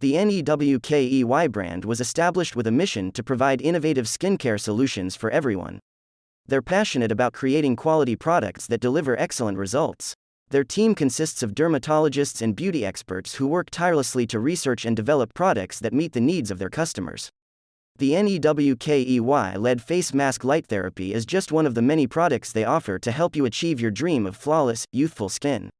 The NEWKEY brand was established with a mission to provide innovative skincare solutions for everyone. They're passionate about creating quality products that deliver excellent results. Their team consists of dermatologists and beauty experts who work tirelessly to research and develop products that meet the needs of their customers. The NEWKEY led face mask light therapy is just one of the many products they offer to help you achieve your dream of flawless, youthful skin.